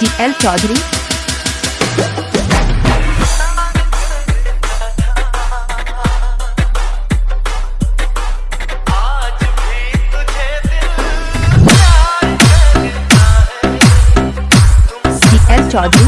D L Chaudhary. D L Chaudhary.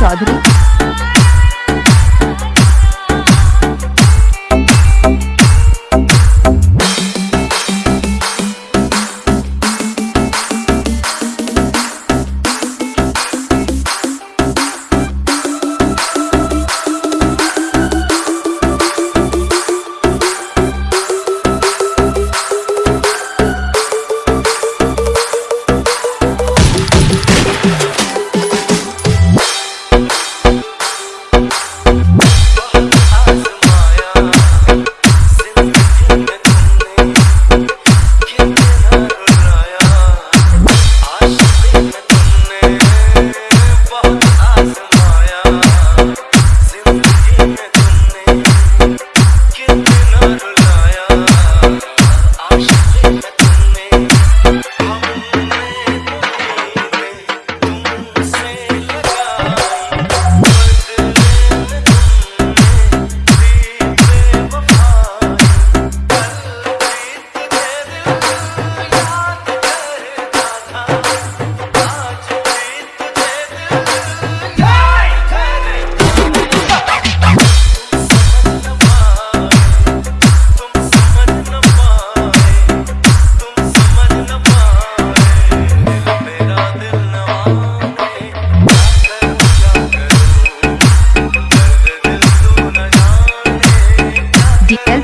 Chaudhary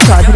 Kadir